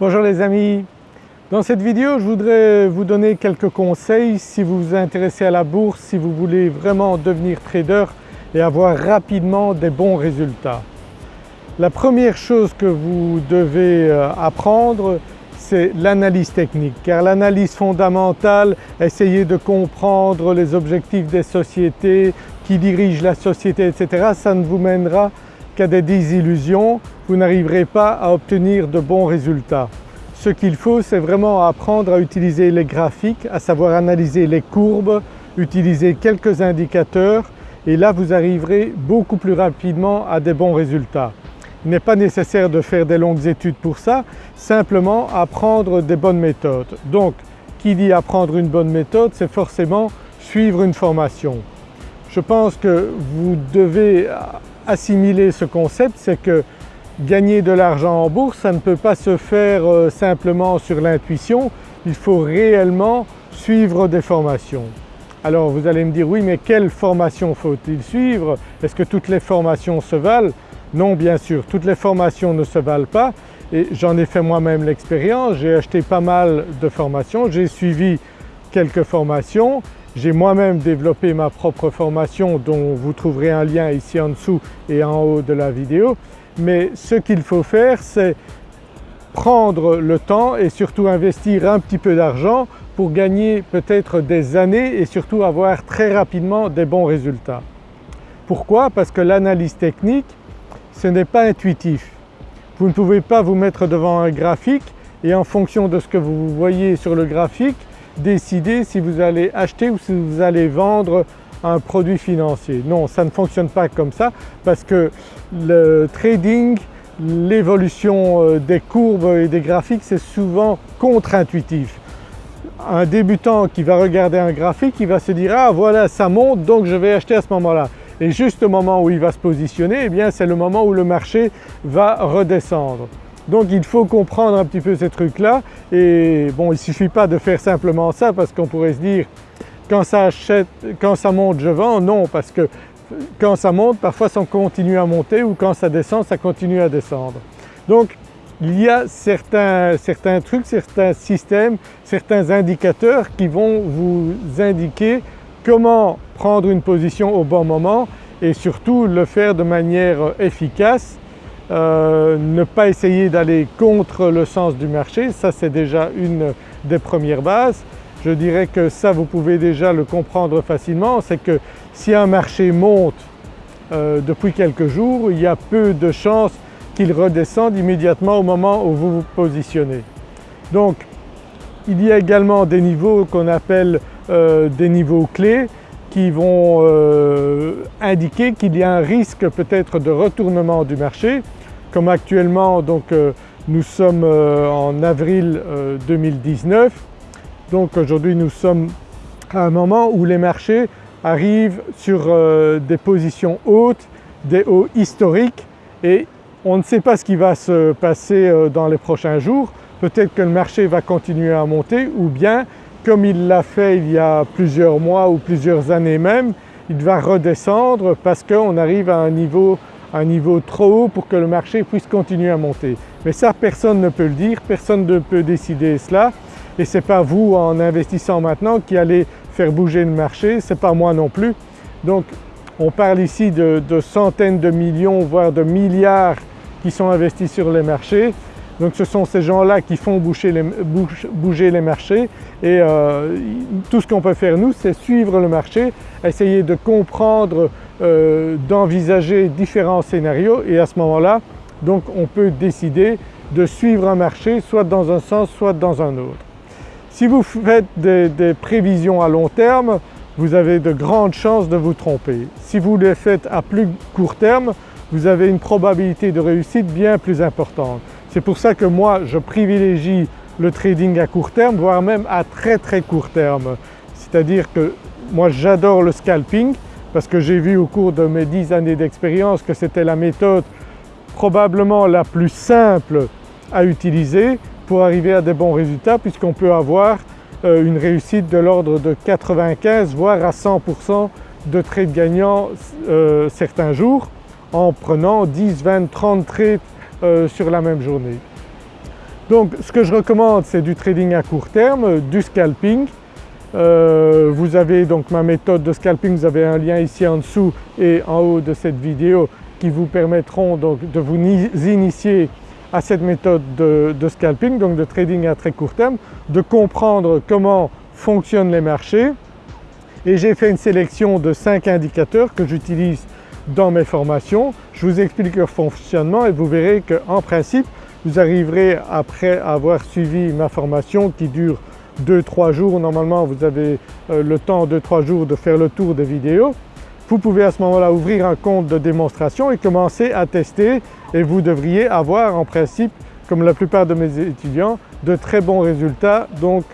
Bonjour les amis, dans cette vidéo je voudrais vous donner quelques conseils si vous vous intéressez à la bourse, si vous voulez vraiment devenir trader et avoir rapidement des bons résultats. La première chose que vous devez euh, apprendre c'est l'analyse technique car l'analyse fondamentale, essayer de comprendre les objectifs des sociétés, qui dirigent la société etc. ça ne vous mènera qu'à des désillusions vous n'arriverez pas à obtenir de bons résultats. Ce qu'il faut c'est vraiment apprendre à utiliser les graphiques, à savoir analyser les courbes, utiliser quelques indicateurs et là vous arriverez beaucoup plus rapidement à des bons résultats. Il n'est pas nécessaire de faire des longues études pour ça, simplement apprendre des bonnes méthodes. Donc qui dit apprendre une bonne méthode c'est forcément suivre une formation. Je pense que vous devez assimiler ce concept, c'est que gagner de l'argent en bourse ça ne peut pas se faire euh, simplement sur l'intuition, il faut réellement suivre des formations. Alors vous allez me dire oui mais quelle formation faut-il suivre? Est-ce que toutes les formations se valent? Non bien sûr, toutes les formations ne se valent pas. Et j'en ai fait moi-même l'expérience, j'ai acheté pas mal de formations, j'ai suivi quelques formations, j'ai moi-même développé ma propre formation dont vous trouverez un lien ici en dessous et en haut de la vidéo mais ce qu'il faut faire c'est prendre le temps et surtout investir un petit peu d'argent pour gagner peut-être des années et surtout avoir très rapidement des bons résultats. Pourquoi? Parce que l'analyse technique ce n'est pas intuitif. Vous ne pouvez pas vous mettre devant un graphique et en fonction de ce que vous voyez sur le graphique décider si vous allez acheter ou si vous allez vendre un produit financier. Non, ça ne fonctionne pas comme ça parce que le trading, l'évolution euh, des courbes et des graphiques c'est souvent contre-intuitif. Un débutant qui va regarder un graphique, il va se dire « ah voilà ça monte donc je vais acheter à ce moment-là » et juste au moment où il va se positionner eh bien c'est le moment où le marché va redescendre. Donc il faut comprendre un petit peu ces trucs-là. Et bon il ne suffit pas de faire simplement ça parce qu'on pourrait se dire quand ça, achète, quand ça monte je vends, non parce que quand ça monte parfois ça continue à monter ou quand ça descend ça continue à descendre. Donc il y a certains, certains trucs, certains systèmes, certains indicateurs qui vont vous indiquer comment prendre une position au bon moment et surtout le faire de manière efficace, euh, ne pas essayer d'aller contre le sens du marché, ça c'est déjà une des premières bases. Je dirais que ça vous pouvez déjà le comprendre facilement, c'est que si un marché monte euh, depuis quelques jours, il y a peu de chances qu'il redescende immédiatement au moment où vous vous positionnez. Donc il y a également des niveaux qu'on appelle euh, des niveaux clés qui vont indiquer qu'il y a un risque peut-être de retournement du marché. Comme actuellement donc nous sommes en avril 2019 donc aujourd'hui nous sommes à un moment où les marchés arrivent sur euh, des positions hautes, des hauts historiques et on ne sait pas ce qui va se passer euh, dans les prochains jours. Peut-être que le marché va continuer à monter ou bien comme il l'a fait il y a plusieurs mois ou plusieurs années même, il va redescendre parce qu'on arrive à un niveau, un niveau trop haut pour que le marché puisse continuer à monter. Mais ça personne ne peut le dire, personne ne peut décider cela et ce n'est pas vous en investissant maintenant qui allez faire bouger le marché, ce n'est pas moi non plus. Donc on parle ici de, centaines de millions voire de milliards qui sont investis sur les marchés. Donc ce sont ces gens-là qui font bouger les, marchés et euh, tout ce qu'on peut faire nous c'est suivre le marché, essayer de comprendre, euh, d'envisager différents scénarios et à ce moment-là donc on peut décider de suivre un marché soit dans un sens soit dans un autre. Si vous faites des, prévisions à long terme, vous avez de grandes chances de vous tromper. Si vous les faites à plus court terme, vous avez une probabilité de réussite bien plus importante. C'est pour ça que moi je privilégie le trading à court terme, voire même à très très court terme. C'est-à-dire que moi j'adore le scalping parce que j'ai vu au cours de mes 10 années d'expérience que c'était la méthode probablement la plus simple à utiliser pour arriver à des bons résultats puisqu'on peut avoir euh, une réussite de l'ordre de 95 voire à 100% de trades gagnants euh, certains jours en prenant 10, 20, 30 trades sur la même journée. Donc ce que je recommande c'est du trading à court terme, du scalping. Euh, vous avez donc ma méthode de scalping, vous avez un lien ici en dessous et en haut de cette vidéo qui vous permettront donc de vous initier à cette méthode de, scalping, donc de trading à très court terme, de comprendre comment fonctionnent les marchés et j'ai fait une sélection de 5 indicateurs que j'utilise dans mes formations. Je vous explique leur fonctionnement et vous verrez qu'en principe vous arriverez après avoir suivi ma formation qui dure 2-3 jours, normalement vous avez euh, le temps 2-3 jours de faire le tour des vidéos. Vous pouvez à ce moment-là ouvrir un compte de démonstration et commencer à tester et vous devriez avoir en principe, comme la plupart de mes étudiants, de très bons résultats donc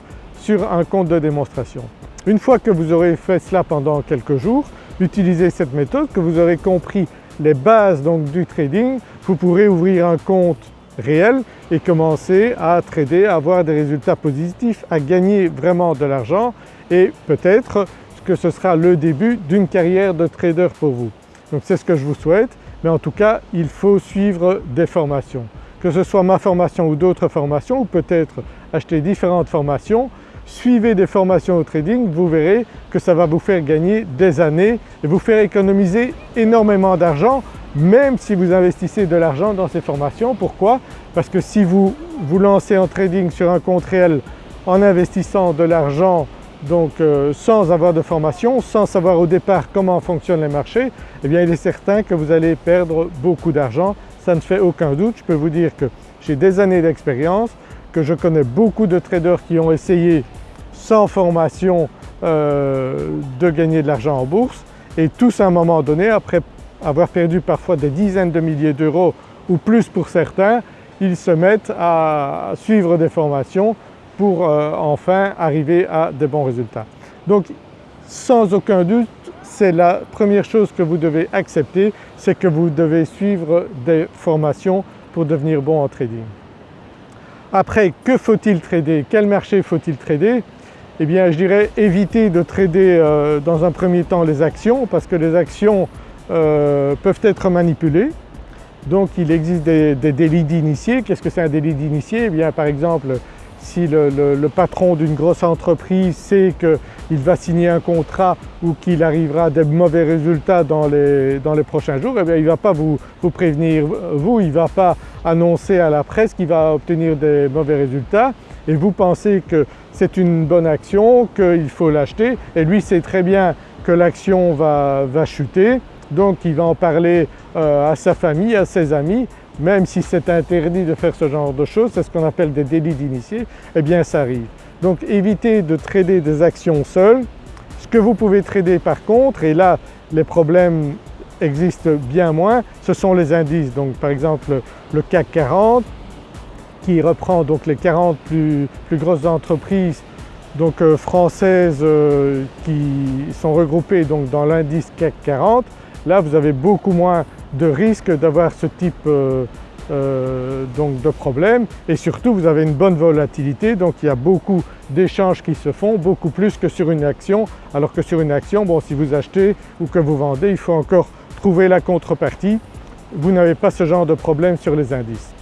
sur un compte de démonstration. Une fois que vous aurez fait cela pendant quelques jours, utilisez cette méthode, que vous aurez compris les bases donc du trading, vous pourrez ouvrir un compte réel et commencer à trader, à avoir des résultats positifs, à gagner vraiment de l'argent et peut-être que ce sera le début d'une carrière de trader pour vous. Donc c'est ce que je vous souhaite, mais en tout cas il faut suivre des formations. Que ce soit ma formation ou d'autres formations ou peut-être acheter différentes formations, suivez des formations au trading, vous verrez que ça va vous faire gagner des années et vous faire économiser énormément d'argent même si vous investissez de l'argent dans ces formations. Pourquoi? Parce que si vous vous lancez en trading sur un compte réel en investissant de l'argent donc euh, sans avoir de formation, sans savoir au départ comment fonctionnent les marchés, eh bien il est certain que vous allez perdre beaucoup d'argent, ça ne fait aucun doute. Je peux vous dire que j'ai des années d'expérience, que je connais beaucoup de traders qui ont essayé sans formation euh, de gagner de l'argent en bourse et tous à un moment donné après avoir perdu parfois des dizaines de milliers d'euros ou plus pour certains, ils se mettent à suivre des formations pour euh, enfin arriver à de bons résultats. Donc sans aucun doute c'est la première chose que vous devez accepter, c'est que vous devez suivre des formations pour devenir bon en trading. Après que faut-il trader? Quel marché faut-il trader? Eh bien je dirais éviter de trader euh, dans un premier temps les actions parce que les actions euh, peuvent être manipulés. Donc il existe des, délits d'initié. Qu'est-ce que c'est un délit d'initié? Eh bien par exemple si le, patron d'une grosse entreprise sait qu'il va signer un contrat ou qu'il arrivera à des mauvais résultats dans les, dans les prochains jours, eh bien, il ne va pas vous, vous, prévenir. Vous, il ne va pas annoncer à la presse qu'il va obtenir des mauvais résultats. Et vous pensez que c'est une bonne action, qu'il faut l'acheter. Et lui sait très bien que l'action va, va chuter donc il va en parler euh, à sa famille, à ses amis, même si c'est interdit de faire ce genre de choses, c'est ce qu'on appelle des délits d'initiés, eh bien ça arrive. Donc évitez de trader des actions seules. Ce que vous pouvez trader par contre, et là les problèmes existent bien moins, ce sont les indices. Donc par exemple le CAC 40 qui reprend donc les 40 plus, grosses entreprises donc euh, françaises euh, qui sont regroupées donc dans l'indice CAC 40 Là vous avez beaucoup moins de risques d'avoir ce type euh, donc de problème. Et surtout vous avez une bonne volatilité donc il y a beaucoup d'échanges qui se font, beaucoup plus que sur une action. Alors que sur une action, bon si vous achetez ou que vous vendez il faut encore trouver la contrepartie, vous n'avez pas ce genre de problème sur les indices.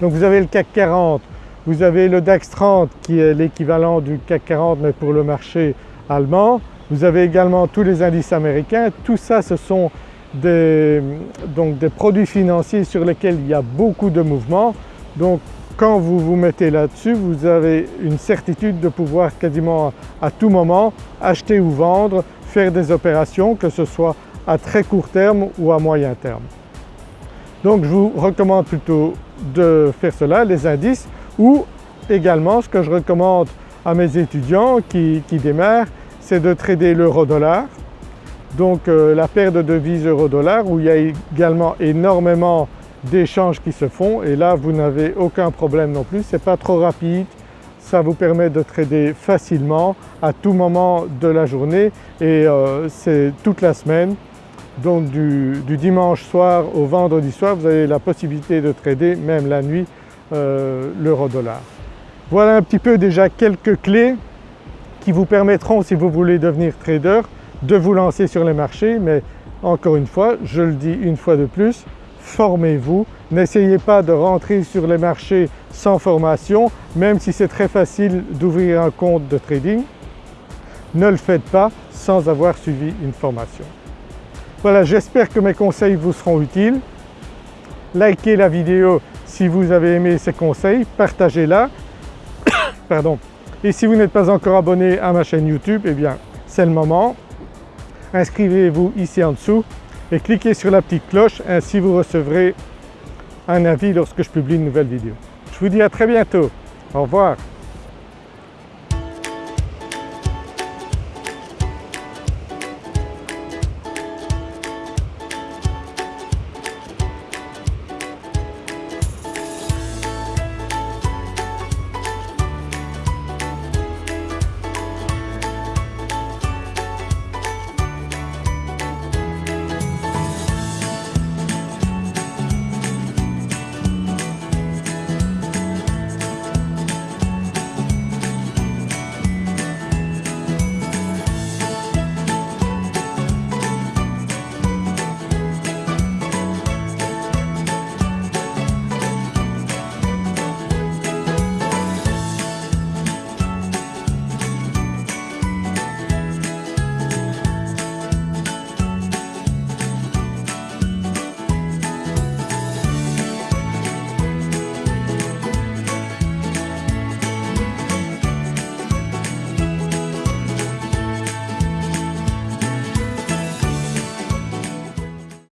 Donc vous avez le CAC 40, vous avez le DAX 30 qui est l'équivalent du CAC 40 mais pour le marché allemand, vous avez également tous les indices américains, tout ça ce sont des, donc des produits financiers sur lesquels il y a beaucoup de mouvements. Donc quand vous vous mettez là-dessus, vous avez une certitude de pouvoir quasiment à tout moment acheter ou vendre, faire des opérations que ce soit à très court terme ou à moyen terme. Donc je vous recommande plutôt de faire cela, les indices, ou également ce que je recommande à mes étudiants qui, démarrent, c'est de trader l'euro-dollar, donc euh, la paire de devises euro-dollar où il y a également énormément d'échanges qui se font. Et là vous n'avez aucun problème non plus, c'est pas trop rapide, ça vous permet de trader facilement à tout moment de la journée. Et euh, c'est toute la semaine. Donc du, dimanche soir au vendredi soir vous avez la possibilité de trader même la nuit euh, l'euro-dollar. Voilà un petit peu déjà quelques clés qui vous permettront si vous voulez devenir trader de vous lancer sur les marchés mais encore une fois, je le dis une fois de plus, formez-vous. N'essayez pas de rentrer sur les marchés sans formation, même si c'est très facile d'ouvrir un compte de trading. Ne le faites pas sans avoir suivi une formation. Voilà, j'espère que mes conseils vous seront utiles. Likez la vidéo si vous avez aimé ces conseils, partagez-la. Pardon. Et si vous n'êtes pas encore abonné à ma chaîne YouTube, eh bien c'est le moment. Inscrivez-vous ici en dessous et cliquez sur la petite cloche, ainsi vous recevrez un avis lorsque je publie une nouvelle vidéo. Je vous dis à très bientôt. Au revoir.